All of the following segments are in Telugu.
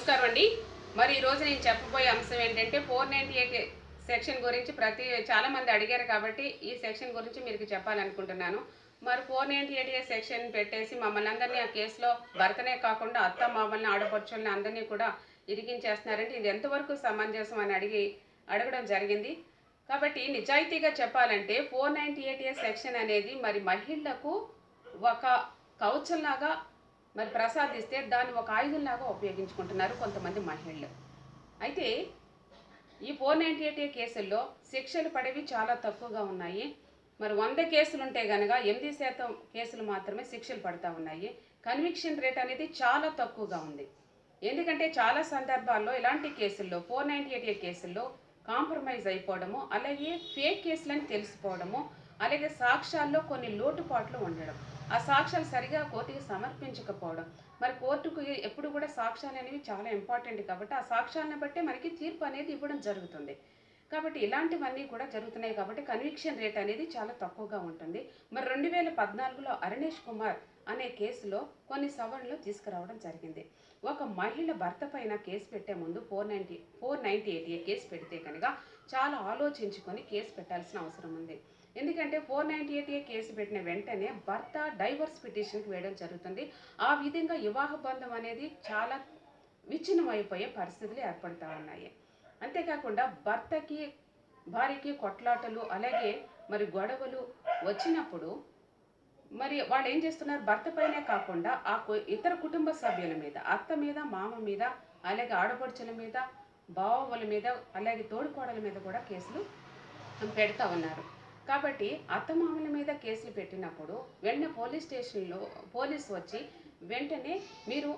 నమస్కారం అండి. మరి ఈరోజు నేను చెప్పబోయే అంశం ఏంటంటే ఫోర్ నైంటీ ఎయిట్ సెక్షన్ గురించి ప్రతి చాలామంది అడిగారు కాబట్టి ఈ సెక్షన్ గురించి మీకు చెప్పాలనుకుంటున్నాను. మరి ఫోర్ నైంటీ ఎయిట్ సెక్షన్ పెట్టేసి మమ్మల్ని అందరినీ ఆ కేసులో భర్తనే కాకుండా అత్త మామల్ని ఆడపడుచుల్ని అందరినీ కూడా ఇరికించేస్తున్నారంటే ఇది ఎంతవరకు సమంజసం అని అడిగి అడగడం జరిగింది. కాబట్టి నిజాయితీగా చెప్పాలంటే ఫోర్ నైంటీ ఎయిట్ సెక్షన్ అనేది మరి మహిళలకు ఒక కౌచల్లాగా మరి ప్రసాదిస్తే దాన్ని ఒక ఆయుధంలాగా ఉపయోగించుకుంటున్నారు కొంతమంది మహిళలు. అయితే ఈ ఫోర్ నైంటీ ఎయిట్ కేసుల్లో శిక్షలు పడేవి చాలా తక్కువగా ఉన్నాయి. మరి వంద కేసులు ఉంటే కనుక ఎనిమిది శాతం కేసులు మాత్రమే శిక్షలు పడతా ఉన్నాయి. కన్విక్షన్ రేట్ అనేది చాలా తక్కువగా ఉంది. ఎందుకంటే చాలా సందర్భాల్లో ఇలాంటి కేసుల్లో ఫోర్ నైంటీ ఎయిట్ కేసుల్లో కాంప్రమైజ్ అయిపోవడము అలాగే ఫేక్ కేసులని తెలిసిపోవడము అలాగే సాక్ష్యాల్లో కొన్ని లోటుపాట్లు ఉండడం. ఆ సాక్ష్యాలు సరిగా కోర్టుకి సమర్పించకపోవడం. మరి కోర్టుకు ఎప్పుడు కూడా సాక్ష్యాలు అనేవి చాలా ఇంపార్టెంట్ కాబట్టి ఆ సాక్ష్యాలను బట్టే మనకి తీర్పు అనేది ఇవ్వడం జరుగుతుంది. కాబట్టి ఇలాంటివన్నీ కూడా జరుగుతున్నాయి కాబట్టి కన్విక్షన్ రేట్ అనేది చాలా తక్కువగా ఉంటుంది. మరి రెండు వేల పద్నాలుగులో అరుణేష్ కుమార్ అనే కేసులో కొన్ని సవరణలు తీసుకురావడం జరిగింది. ఒక మహిళ భర్త పైన కేసు పెట్టే ముందు four ninety four ninety eight case పెడితే కనుక చాలా ఆలోచించుకొని కేసు పెట్టాల్సిన అవసరం ఉంది. ఎందుకంటే ఫోర్ నైంటీ ఎయిట్ కేసు పెట్టిన వెంటనే భర్త డైవర్స్ పిటిషన్కి వేయడం జరుగుతుంది. ఆ విధంగా వివాహ బంధం అనేది చాలా విచ్ఛిన్నమైపోయే పరిస్థితులు ఏర్పడతా ఉన్నాయి. అంతేకాకుండా భర్తకి భార్యకి కొట్లాటలు అలాగే మరి గొడవలు వచ్చినప్పుడు మరి వాళ్ళు ఏం చేస్తున్నారు? భర్త పైనే కాకుండా ఆ ఇతర కుటుంబ సభ్యుల మీద అత్త మీద మామ మీద అలాగే ఆడపడుచుల మీద బావల మీద అలాగే తోడుకోడల మీద కూడా కేసులు పెడతా ఉన్నారు. కాబట్టి అత్తమామల మీద కేసులు పెట్టినప్పుడు వెంటనే పోలీస్ స్టేషన్లో పోలీస్ వచ్చి వెంటనే మీరు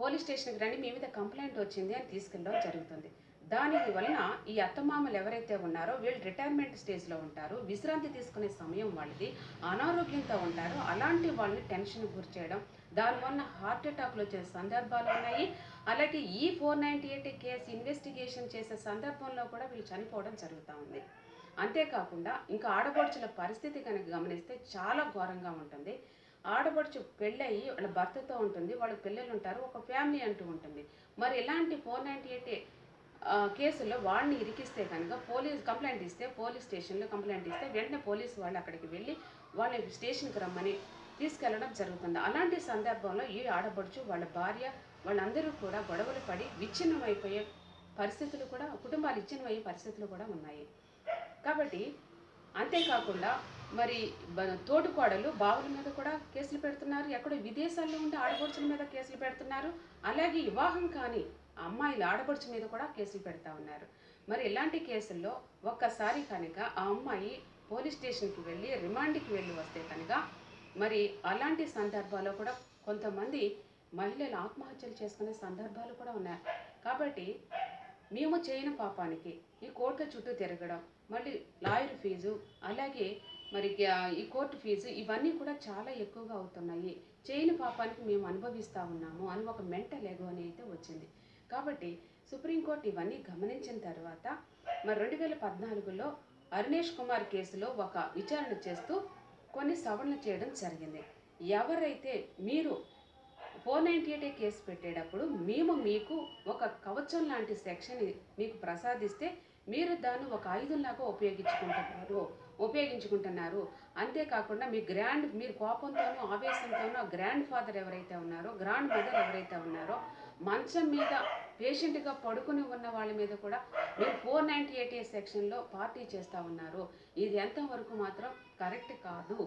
పోలీస్ స్టేషన్కి రండి మీ మీద కంప్లైంట్ వచ్చింది అని తీసుకెళ్ళడం జరుగుతుంది. దానికి వలన ఈ అత్తమామలు ఎవరైతే ఉన్నారో వీళ్ళు రిటైర్మెంట్ స్టేజ్లో ఉంటారు. విశ్రాంతి తీసుకునే సమయం వాళ్ళది. అనారోగ్యంతో ఉంటారు. అలాంటి వాళ్ళని టెన్షన్ గురి చేయడం. దానివల్ల హార్ట్ అటాక్లు వచ్చే సందర్భాలు ఉన్నాయి. అలాగే ఈ four ninety eight case investigation చేసే సందర్భంలో కూడా వీళ్ళు చనిపోవడం జరుగుతూ ఉంది. అంతేకాకుండా ఇంకా ఆడపడుచుల పరిస్థితి కనుక గమనిస్తే చాలా ఘోరంగా ఉంటుంది. ఆడపడుచు పెళ్ళయి వాళ్ళ భర్తతో ఉంటుంది. వాళ్ళ పిల్లలు ఉంటారు. ఒక ఫ్యామిలీ అంటూ ఉంటుంది. మరి ఇలాంటి ఫోర్ నైంటీ ఎయిట్ కేసుల్లో వాళ్ళని ఇరికిస్తే కనుక పోలీస్ కంప్లైంట్ ఇస్తే పోలీస్ స్టేషన్లో కంప్లైంట్ ఇస్తే వెంటనే పోలీసు వాళ్ళు అక్కడికి వెళ్ళి వాళ్ళని స్టేషన్కి రమ్మని తీసుకెళ్ళడం జరుగుతుంది. అలాంటి సందర్భంలో ఈ ఆడపడుచు వాళ్ళ భార్య వాళ్ళందరూ కూడా గొడవలు పడి విచ్ఛిన్నమైపోయే పరిస్థితులు కూడా కుటుంబాలు విచ్ఛిన్నమయ్యే పరిస్థితులు కూడా ఉన్నాయి. కాబట్టి అంతేకాకుండా మరి తోటుకోడలు తోటికోడలు బావుల మీద కూడా కేసులు పెడుతున్నారు ఎక్కడో విదేశాల్లో ఉండే ఆడపడుచుల మీద కేసులు పెడుతున్నారు. అలాగే వివాహం కానీ అమ్మాయిల ఆడపడుచు మీద కూడా కేసులు పెడతా ఉన్నారు. మరి ఇలాంటి కేసుల్లో ఒక్కసారి కనుక ఆ అమ్మాయి పోలీస్ స్టేషన్కి వెళ్ళి రిమాండ్కి వెళ్ళి వస్తే కనుక మరి అలాంటి సందర్భాల్లో కూడా కొంతమంది మహిళలు ఆత్మహత్యలు చేసుకునే సందర్భాలు కూడా ఉన్నాయి. కాబట్టి మేము చేయని పాపానికి ఈ కోర్టు చుట్టూ తిరగడం మళ్ళీ లాయర్ ఫీజు అలాగే మరి గ్యా- ఈ కోర్టు ఫీజు ఇవన్నీ కూడా చాలా ఎక్కువగా అవుతున్నాయి. చేయని పాపానికి మేము అనుభవిస్తూ ఉన్నాము అని ఒక మెంటల్ ఎగో అని అయితే వచ్చింది. కాబట్టి సుప్రీంకోర్టు ఇవన్నీ గమనించిన తర్వాత మరి రెండు వేల పద్నాలుగులో అరుణేష్ కుమార్ కేసులో ఒక విచారణ చేస్తూ కొన్ని సవరణలు చేయడం జరిగింది. ఎవరైతే మీరు ఫోర్ నైంటీ ఎయిట్ కేసు పెట్టేటప్పుడు మేము మీకు ఒక కవచం లాంటి సెక్షన్ మీకు ప్రసాదిస్తే మీరు దాన్ని ఒక ఆయుధంలాగా ఉపయోగించుకుంటున్నారు ఉపయోగించుకుంటున్నారు. అంతేకాకుండా మీ గ్రాండ్ మీరు కోపంతోనూ ఆవేశంతోనూ ఆ గ్రాండ్ ఫాదర్ ఎవరైతే ఉన్నారో గ్రాండ్ మదర్ ఎవరైతే ఉన్నారో మంచం మీద పేషెంట్గా పడుకుని ఉన్న వాళ్ళ మీద కూడా మీరు ఫోర్ నైంటీ ఎయిట్ సెక్షన్లో పార్టీ చేస్తూ ఉన్నారు. ఇది ఎంతవరకు మాత్రం కరెక్ట్ కాదు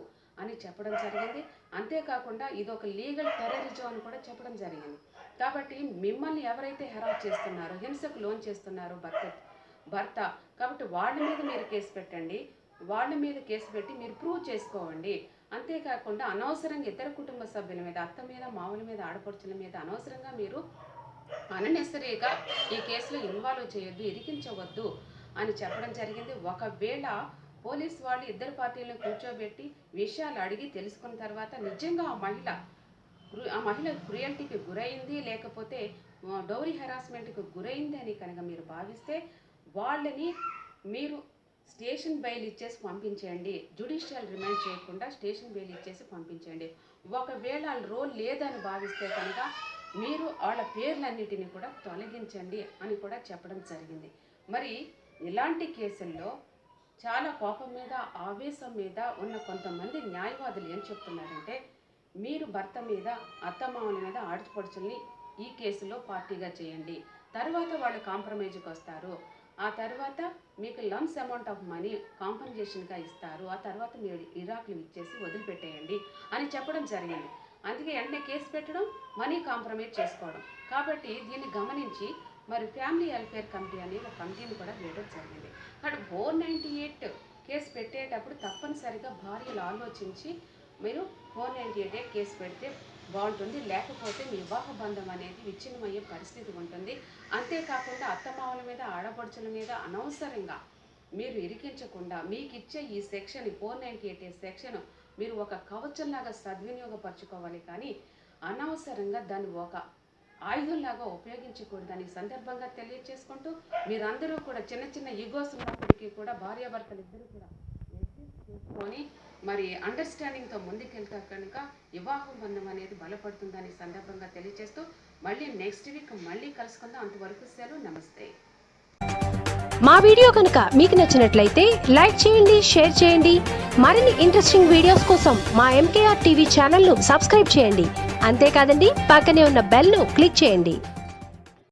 అని చెప్పడం జరిగింది. అంతేకాకుండా ఇది ఒక లీగల్ టెర్రరిజం అని కూడా చెప్పడం జరిగింది. కాబట్టి మిమ్మల్ని ఎవరైతే హెరాస్ చేస్తున్నారో హింసకు లోన్ చేస్తున్నారో భర్త భర్త కాబట్టి వాళ్ళ మీద మీరు కేసు పెట్టండి. వాళ్ళ మీద కేసు పెట్టి మీరు ప్రూవ్ చేసుకోవండి. అంతేకాకుండా అనవసరంగా ఇతర కుటుంబ సభ్యుల మీద అత్త మీద మామూల మీద ఆడపడుచుల మీద అనవసరంగా మీరు అననెసరీగా ఈ కేసులో ఇన్వాల్వ్ చేయొద్దు ఇరికించవద్దు అని చెప్పడం జరిగింది. ఒకవేళ పోలీస్ వాళ్ళు ఇద్దరు పార్టీలను కూర్చోబెట్టి విషయాలు అడిగి తెలుసుకున్న తర్వాత నిజంగా ఆ మహిళ ఆ మహిళ క్రుయల్టీకి గురైంది లేకపోతే డౌరీ హెరాస్మెంట్కి గురైంది అని కనుక మీరు భావిస్తే వాళ్ళని మీరు స్టేషన్ బెయిల్ ఇచ్చేసి పంపించేయండి. జుడిషియల్ రిమాండ్ చేయకుండా స్టేషన్ బెయిల్ ఇచ్చేసి పంపించండి ఒకవేళ రోల్ లేదని భావిస్తే కనుక మీరు వాళ్ళ పేర్లన్నిటిని కూడా తొలగించండి అని కూడా చెప్పడం జరిగింది. మరి ఇలాంటి కేసుల్లో చాలా కోపం మీద ఆవేశం మీద ఉన్న కొంతమంది న్యాయవాదులు ఏం చెప్తున్నారంటే మీరు భర్త మీద అత్తమామల మీద ఆడపడుచుల్ని ఈ కేసులో పార్టీగా చేయండి. తర్వాత వాళ్ళు కాంప్రమైజ్కి వస్తారు. ఆ తర్వాత మీకు లమ్స్ అమౌంట్ ఆఫ్ మనీ కాంపన్సేషన్గా ఇస్తారు. ఆ తర్వాత మీరు ఇరాక్లు ఇచ్చేసి వదిలిపెట్టేయండి అని చెప్పడం జరిగింది. అందుకే వెంటనే కేసు పెట్టడం మనీ కాంప్రమైజ్ చేసుకోవడం. కాబట్టి దీన్ని గమనించి మరి ఫ్యామిలీ వెల్ఫేర్ కమిటీ అనే ఒక కమిటీని కూడా వేయడం జరిగింది. కాబట్టి ఫోర్ నైంటీ ఎయిట్ కేసు పెట్టేటప్పుడు తప్పనిసరిగా భార్యలు ఆలోచించి మీరు ఫోర్ నైంటీ ఎయిట్ కేసు పెడితే బాగుంటుంది. లేకపోతే మీ వివాహ బంధం అనేది విచ్ఛిన్నమయ్యే పరిస్థితి ఉంటుంది. అంతేకాకుండా అత్తమామల మీద ఆడపడుచుల మీద అనవసరంగా మీరు ఇరికించకుండా మీకు ఇచ్చే ఈ section four ninety eight section మీరు ఒక కవచంలాగా సద్వినియోగపరచుకోవాలి. కానీ అనవసరంగా దాన్ని ఒక ఆయుధంలాగా ఉపయోగించకూడదని సందర్భంగా తెలియచేసుకుంటూ మీరందరూ కూడా చిన్న చిన్న ఈగోస్ ఉన్నప్పటికీ కూడా భార్యాభర్తలు ఇద్దరు కూడా చేసుకొని మరి అండర్స్టాండింగ్తో ముందుకెళ్తా కనుక వివాహ బంధం అనేది బలపడుతుందని సందర్భంగా తెలియజేస్తూ మళ్ళీ నెక్స్ట్ వీక్ మళ్ళీ కలుసుకుందాం. అంతవరకు సెలవు నమస్తే. మా వీడియో కనుక మీకు నచ్చినట్లయితే లైక్ చేయండి షేర్ చేయండి. మరిన్ని ఇంట్రెస్టింగ్ వీడియోస్ కోసం మా ఎంకేఆర్ టీవీ ఛానల్ను సబ్స్క్రైబ్ చేయండి. అంతేకాదండి పక్కనే ఉన్న బెల్ను క్లిక్ చేయండి.